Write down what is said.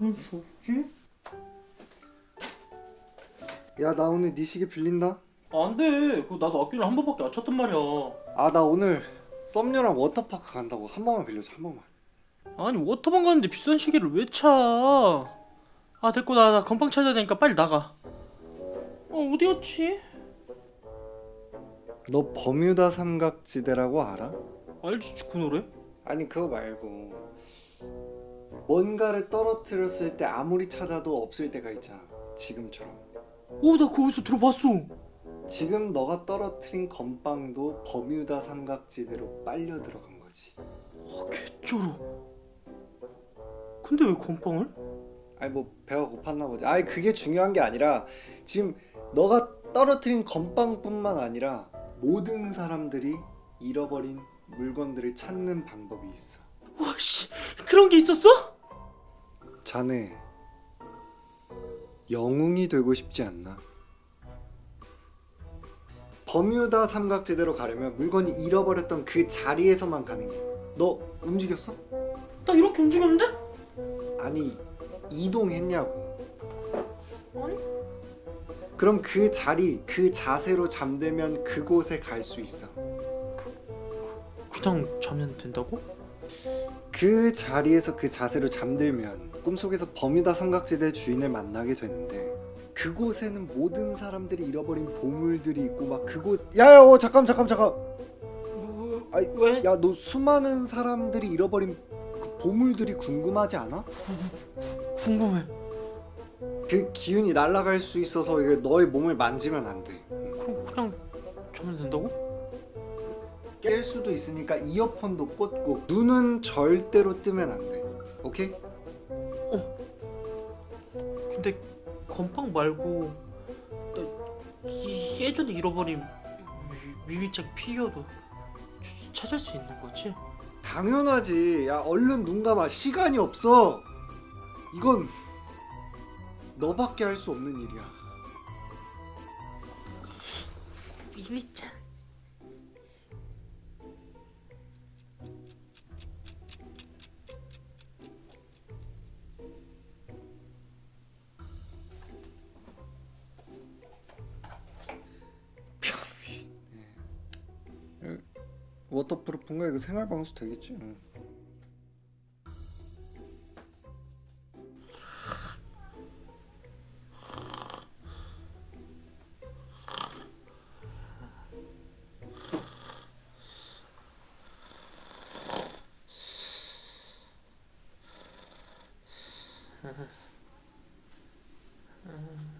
어디 없지? 야 나 오늘 네 시계 빌린다 안 돼. 그거 나도 학교를 한 번밖에 안 쳤단 말이야. 아 나 오늘 썸녀랑 워터파크 간다고 한 번만 빌려줘 한 번만 아니 워터방 가는데 비싼 시계를 왜 차? 아 됐고 나, 나 건빵 찾아야 되니까 빨리 나가. 어 어디였지? 너 버뮤다 삼각지대라고 알아? 알지 그 노래? 아니 그거 말고 뭔가를 떨어뜨렸을 때 아무리 찾아도 없을 때가 있잖아 지금처럼 그거 어디서 들어봤어. 지금 너가 떨어뜨린 건빵도 버뮤다 삼각지대로 빨려 들어간 거지 아 개쩔어. 근데 왜 건빵을? 아니 뭐 배가 고팠나 보지 아니 그게 중요한 게 아니라 지금 너가 떨어뜨린 건빵뿐만 아니라 모든 사람들이 잃어버린 물건들을 찾는 방법이 있어 와씨 그런 게 있었어? 자네 영웅이 되고 싶지 않나? 버뮤다 삼각지대로 가려면 물건이 잃어버렸던 그 자리에서만 가능해 너 움직였어? 나 이렇게 움직였는데? 아니 이동했냐고 아니 그럼 그 자리 그 자세로 잠들면 그곳에 갈 수 있어 그냥 자면 된다고? 그 자리에서 그 자세로 잠들면 꿈속에서 버뮤다 삼각지대 주인을 만나게 되는데 그곳에는 모든 사람들이 잃어버린 보물들이 있고 막 그곳 야야 어, 잠깐 잠깐 잠깐 아이, 왜? 야너 수많은 사람들이 잃어버린 그 보물들이 궁금하지 않아? 궁금해. 그 기운이 날아갈 수 있어서 이게 너의 몸을 만지면 안 돼. 그럼 그냥 자면 된다고? 깰 수도 있으니까 이어폰도 꽂고 눈은 절대로 뜨면 안 돼. 오케이? 근데 건빵 말고 나 이- 예전에 잃어버린 미- 미미책 피규어도 주- 찾을 수 있는 거지? 당연하지. 야 얼른 눈 감아. 시간이 없어. 이건 너밖에 할 수 없는 일이야. 미미짱 워터프루프인가? 이거 생활방수 되겠지? 응. 嗯。